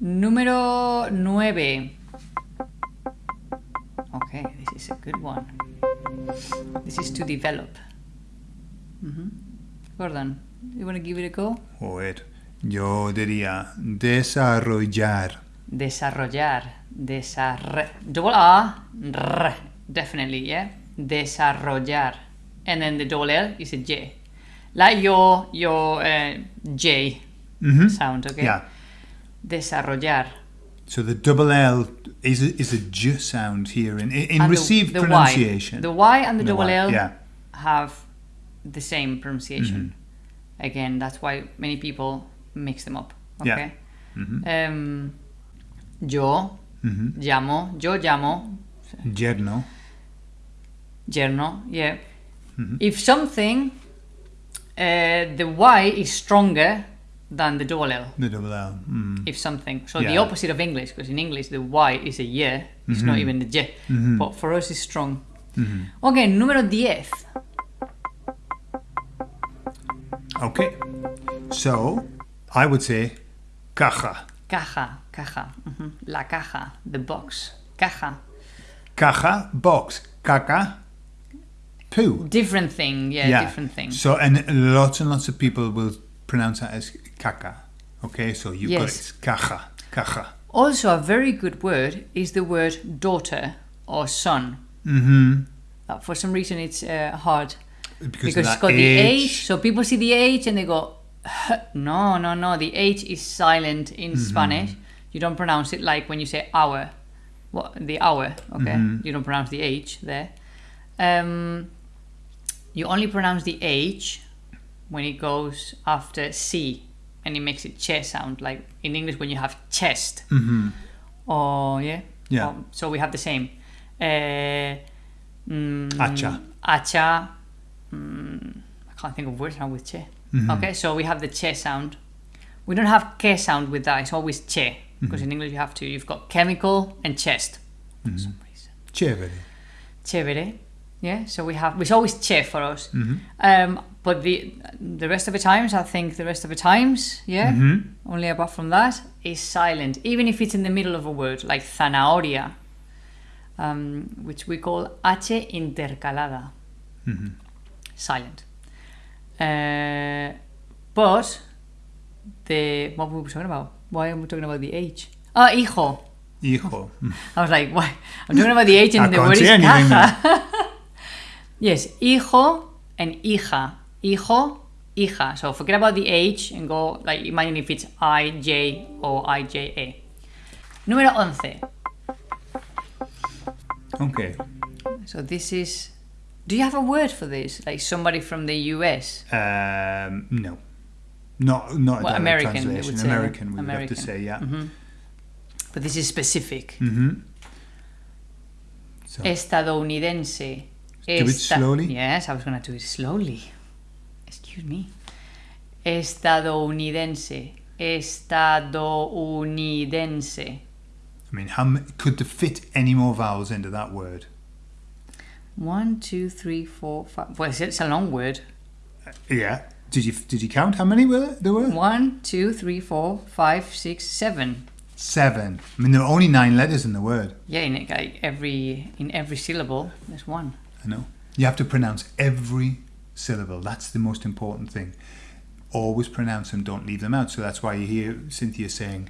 Número 9. Okay, this is a good one. This is to develop. Mm -hmm. Gordon, you want to give it a go? Joder. Yo diría desarrollar. Desarrollar. Desarre. Double R. R. Definitely, yeah? Desarrollar. And then the double L is a J. Like your, your uh, J Mhm. sound, okay? Yeah. Desarrollar. So the double L is a, is a j sound here in in, And received the pronunciation. Y. The Y and the, The double Y, L yeah. have the same pronunciation. Mm-hmm. Again, that's why many people mix them up. Yeah. Okay. Mhm. Um, yo Mhm. llamo, yo llamo, Yerno. yerno, yeah. Mhm. If something, uh, the Y is stronger than the double L. The double L. Mm. If something, so the opposite of English, because in English the Y is a Y, it's not Mhm. even the J, Mhm. but for us it's strong. Mhm. Ok, número 10. Okay. So I would say caja. Caja, caja. ujú. La caja, the box. Caja. Caja, box. Caca, poo. Different thing, yeah, different thing. So, and lots and lots of people will pronounce that as caca. Okay, so got Yes. it. Caja, caja. Also, a very good word is the word daughter or son. Mm-hmm. Uh, for some reason, it's uh, hard Because, because it's got the H. So people see the H and they go, no, no, no. The H is silent in Mm-hmm. Spanish. You don't pronounce it like when you say hour. What the hour? Okay, Mhm. you don't pronounce the H there. Um, you only pronounce the H when it goes after C, and it makes a che sound like in English when you have chest. Mm-hmm. Oh yeah. Yeah. Oh, so we have the same. Uh, mm, Hacha. Hacha. Mm, I can't think of words now with che. Mhm. Okay, so we have the che sound. We don't have ke sound with that. It's always che because Mm-hmm. in English you have to. You've got chemical and chest for Mm-hmm. some reason. Chévere. Chévere. Yeah. So we have. It's always che for us. Mhm. Um, but the the rest of the times, I think the rest of the times, yeah. Mhm. Only apart from that is silent, even if it's in the middle of a word, like zanahoria, um, which we call H intercalada, Mhm. silent. Uh, but the what were we talking about? Why are we talking about the H? Ah, hijo. Hijo. I was like, why? I'm talking about the H and the word is caja. yes, hijo and hija. Hijo, hija. So forget about the H and go, like, imagine if it's I, J, or I, J, A. Número 11. Okay. So this is. Do you have a word for this? Like somebody from the US? Um, no. Not not Well, American, translation. would. American, we would have to say, yeah. Mhm. But this is specific. Mm-hmm. So, Estadounidense. Do it slowly? Yes, I was going to do it slowly. Excuse me. Estadounidense. Estadounidense. I mean, how could there fit any more vowels into that word? One, two, three, four, five. Well, it's- it's a long word. Uh, yeah. Did you did you count how many were there were? One, two, three, four, five, six, seven. Seven. I mean, there are only nine letters in the word. Yeah, in every in every syllable, there's one. I know. You have to pronounce every syllable. That's the most important thing. Always pronounce them. Don't leave them out. So that's why you hear Cynthia saying,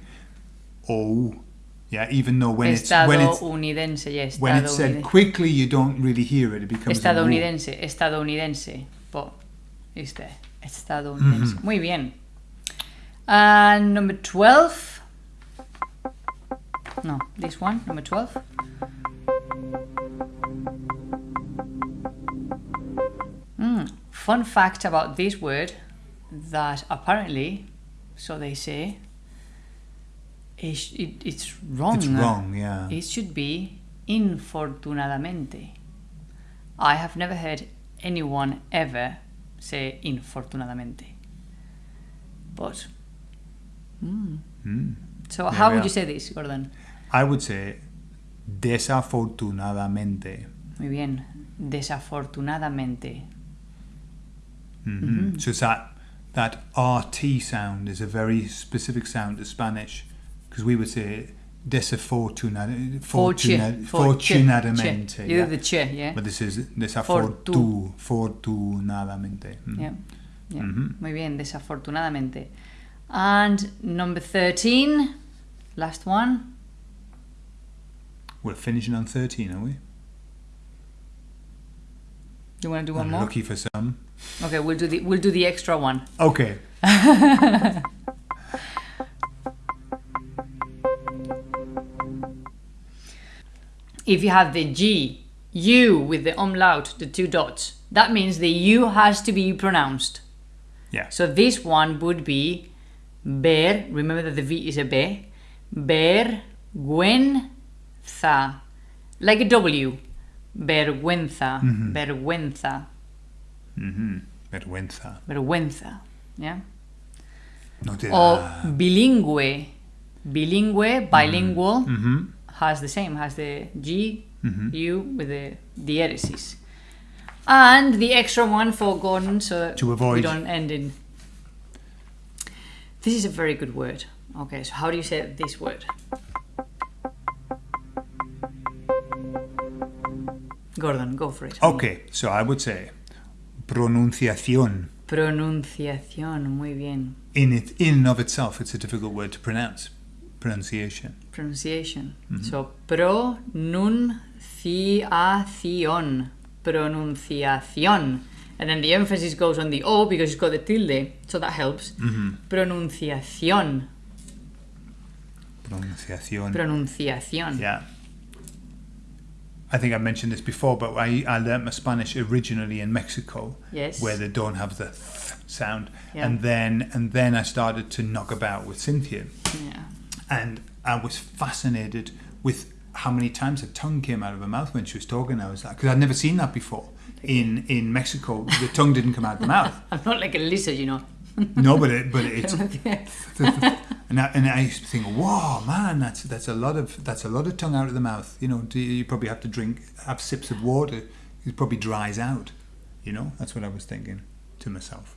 "Oh." Yeah, even though when it's when it's when it's said quickly, you don't really hear it. It becomes. Estadounidense, estadounidense. But it's there. Estadounidense. Mm-hmm. Muy bien. And number 12. No, this one, number 12. Fun fact about this word that apparently, so they say, it's, it, it's wrong. It's wrong. Yeah. It should be infortunadamente. I have never heard anyone ever say infortunadamente. But, mm. Mm. so how would you say this, Gordon? I would say desafortunadamente. Muy bien. Desafortunadamente. Mhm. So it's that that RT sound is a very specific sound to Spanish because we would say desafortunadamente. Fortu- fortunadamente. Yeah. the che, yeah. But this is Fortu. desafortu, fortunadamente. Mm. Yeah. yeah. Mhm. Muy bien, desafortunadamente. And number 13, last one. We're finishing on 13, are we? You want to do one more? Lucky for some. Okay, we'll do the we'll do the extra one. Okay. If you have the G, U with the umlaut, the two dots, that means the U has to be pronounced. Yeah. So this one would be ver, remember that the V is a B, vergüenza, like a W, vergüenza, vergüenza, mm-hmm. Mm-hmm. Vergüenza. vergüenza, yeah? No te Or da. bilingüe, bilingüe, bilingual, Mm-hmm. has the same, has the G. U with the diéresis. And the extra one for Gordon so that To we avoid- don't end in. This is a very good word. Okay, so how do you say this word? Gordon, go for it. Okay, so I would say pronunciación. Pronunciación, muy bien. In it, in and of itself, it's a difficult word to pronounce. Pronunciation. Pronunciation. Mm-hmm. So pronunciación. Pronunciación. And then the emphasis goes on the O because it's got the tilde, so that helps. Mm-hmm. Pronunciación. Pronunciación. Pronunciación. Yeah. I think I mentioned this before, but I, I learnt my Spanish originally in Mexico, Yes. where they don't have the th sound, Yeah. and then and then I started to knock about with Cynthia, Yeah. and I was fascinated with how many times her tongue came out of her mouth when she was talking. I was like, because I'd never seen that before in in Mexico. The tongue didn't come out of the mouth. I'm not like a lizard, you know. No, but it but it's and I, and I used to think, whoa, man, that's that's a lot of that's a lot of tongue out of the mouth. You know, you, probably have to drink have sips of water. It probably dries out. You know, that's what I was thinking to myself.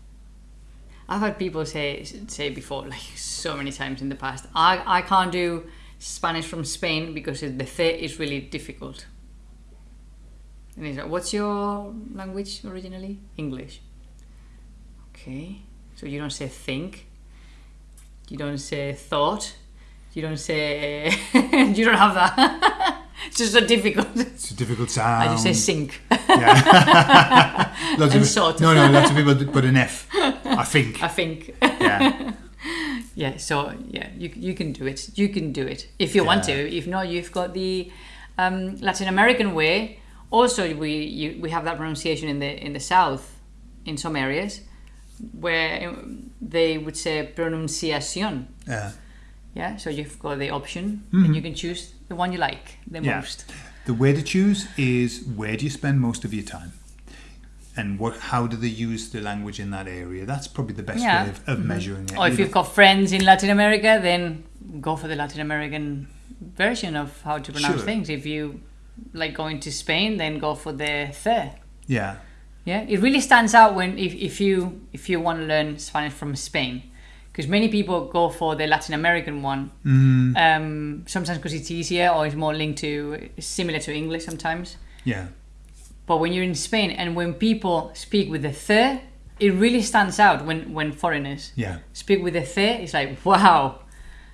I've had people say say before, like so many times in the past, I, I can't do Spanish from Spain because the th is really difficult. And he's like, what's your language originally? English. Okay, so you don't say think, you don't say thought, you don't say, you don't have that. it's just so difficult. It's a difficult sound. I just say sink. yeah. lots And of, sort. No, no, lots of people put an F. I think. I think. Yeah. Yeah, so yeah, you, you can do it. You can do it if you want to. If not, you've got the um, Latin American way. Also, we you, we have that pronunciation in the in the south, in some areas, where they would say pronunciación. Yeah. Yeah, so you've got the option, and hmm. you can choose the one you like the Yeah. most. The way to choose is where do you spend most of your time, and what how do they use the language in that area? That's probably the best Yeah. way of, of mm-hmm. measuring it. Or if You you've got friends in Latin America, then go for the Latin American version of how to pronounce Sure. things. If you like going to Spain, then go for the the. yeah, Yeah, it really stands out when if, if you if you want to learn Spanish from Spain, because many people go for the Latin American one. mm, Um, sometimes because it's easier or it's more linked to similar to English sometimes. yeah, But when you're in Spain and when people speak with the the, it really stands out when when foreigners yeah, speak with the the. It's like wow,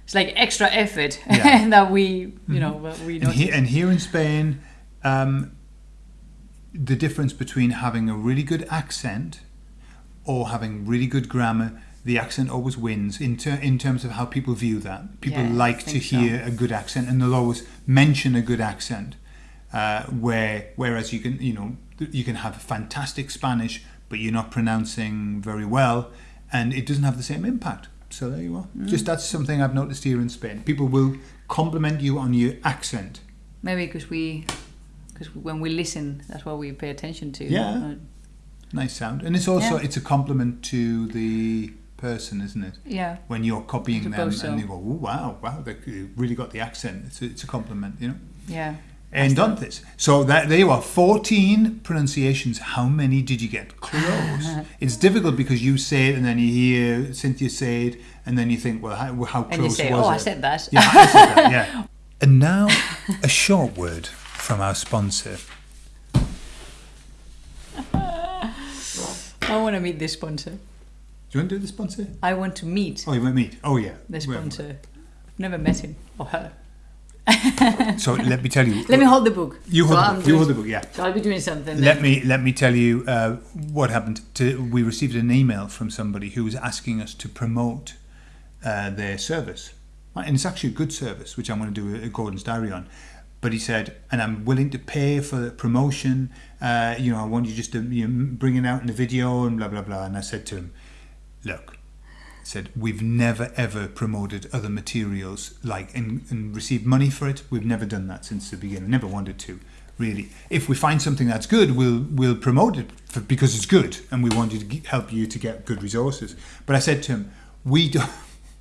it's like extra effort Yeah. that we you know that we and, notice. he, and here in Spain, um, the difference between having a really good accent or having really good grammar, the accent always wins in, ter- in terms of how people view that. People Yeah, like to think so. hear a good accent and they'll always mention a good accent. Uh, where whereas you can you know you can have fantastic Spanish but you're not pronouncing very well and it doesn't have the same impact. So there you are. Mm. Just that's something I've noticed here in Spain. People will compliment you on your accent. Maybe because we because when we listen, that's what we pay attention to. Yeah. Uh, Nice sound, and it's also Yeah. it's a compliment to the person, isn't it? yeah. When you're copying them suppose and so. they go, "Oh wow, wow, they really got the accent." It's a, it's a compliment, you know. Yeah. And on this, So that there you are, 14 pronunciations. How many did you get? Close. it's difficult because you say it and then you hear Cynthia say it and then you think, well, how, how close And you say, was oh, it? I said that. Yeah, I said that, yeah. And now, a short word from our sponsor. I want to meet this sponsor. Do you want to do the sponsor? I want to meet Oh, you want to meet? Oh, yeah. the sponsor. Never met him or her. So let me tell you. Let me hold the book. You hold, I'm the book, you doing- hold the book, yeah. So I'll be doing something. Let then. me let me tell you uh, what happened. To, we received an email from somebody who was asking us to promote uh, their service, and it's actually a good service, which I'm going to do a Gordon's diary on. But he said, and I'm willing to pay for the promotion. Uh, you know, I want you just to you know, bring it out in the video and blah blah blah. And I said to him, look, I said we've never ever promoted other materials like and, and received money for it. We've never done that since the beginning. Never wanted to, really. If we find something that's good, we'll we'll promote it for, because it's good, and we want you to help you to get good resources. But I said to him, we don't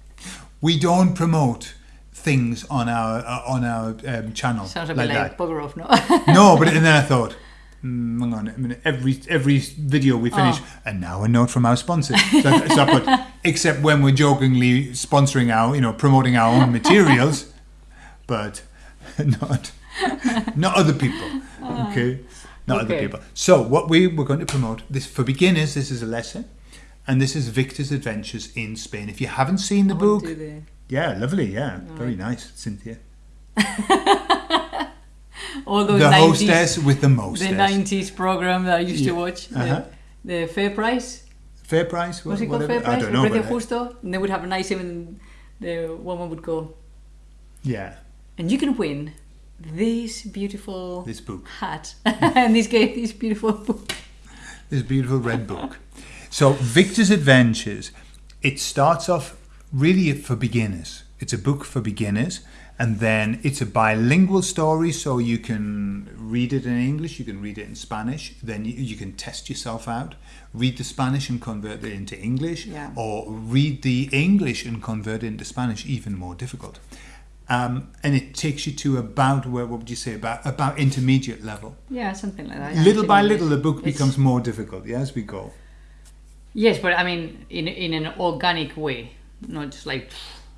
we don't promote things on our uh, on our um, channel Sounds a like like bugger off, no? No, but and then I thought, mm, hang on a minute. Every every video we finish, Oh. and now a note from our sponsor. So, so I put, except when we're jokingly sponsoring our, you know, promoting our own materials, but not not other people. Okay, not other people. So what we were going to promote this for beginners. This is a lesson. And this is Victor's Adventures in Spain. If you haven't seen the I book, yeah, lovely, yeah, very nice, Cynthia. all those The 90s, hostess with the most. the 90s program that I used Yeah. to watch. the- Uh-huh. The, Fair Price. Fair price? What, Was it called whatever? Fair Price? I don't know. Precio but, uh, Justo. And they would have a nice and the woman would go, yeah, and you can win this beautiful this book, hat and this game, this beautiful book. this beautiful red book. So Victor's Adventures, it starts off really for beginners. It's a book for beginners, and then it's a bilingual story, so you can read it in English, you can read it in Spanish. Then you, you can test yourself out, read the Spanish and convert it into English, Yeah. or read the English and convert it into Spanish. Even more difficult. Um, and it takes you to about where what would you say about about intermediate level. Yeah, something like that. little by little, the book becomes more difficult yeah, as we go. Yes, but I mean, in in an organic way, not just like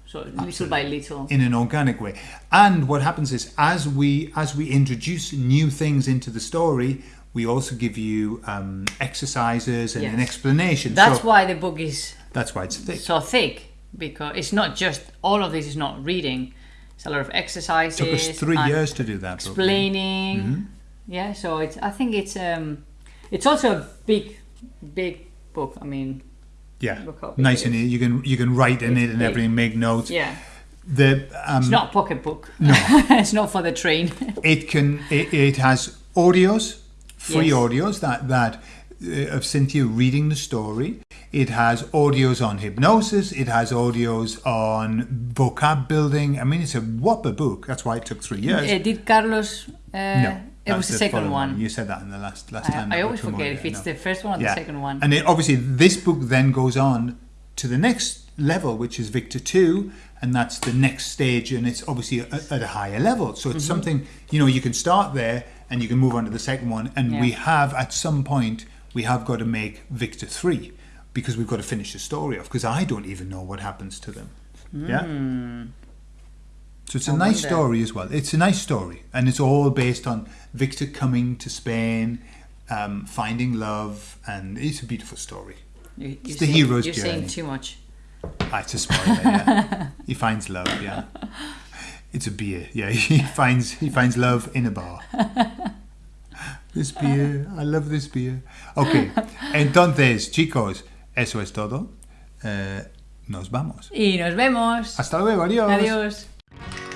so little by little. in an organic way. And what happens is, as we as we introduce new things into the story, we also give you um, exercises and an explanation. That's so why the book is that's why it's thick. so thick because it's not just all of this is not reading. It's a lot of exercises. took us three years to do that. Explaining. Mm-hmm. Yeah, so it's. I think it's um, it's also a big, big book. I mean, Yeah, nice and you can you can write in it and everything, make notes. yeah, The um, it's not a pocket book. No. it's not for the train. it can it, it has audios free Yes. audios that that uh, of Cynthia reading the story it has audios on hypnosis it has audios on vocab building i mean it's a whopper book that's why it took three years Uh, did Carlos? Uh, no it was that's the second following one. you said that in the last last time I, that I always forget if it's no. the first one or yeah the second one. and it, obviously this book then goes on to the next level which is victor 2 and that's the next stage and it's obviously at, at a higher level so Mm-hmm. it's something you know you can start there and you can move on to the second one and Yeah. we have at some point we have got to make victor 3 because we've got to finish the story off because i don't even know what happens to them yeah so it's a Hmm. Nice wonder. story as well it's a nice story and it's all based on victor coming to spain um, finding love and it's a beautiful story You, you're the saying- hero's You're journey. saying too much. Ah, it's a spoiler. Yeah. he finds love. Yeah, it's a beer. Yeah, he finds he finds love in a bar. This beer, I love this beer. Okay, entonces, chicos, eso es todo. Eh, nos vamos. Y nos vemos. Hasta luego. Adiós. Adiós you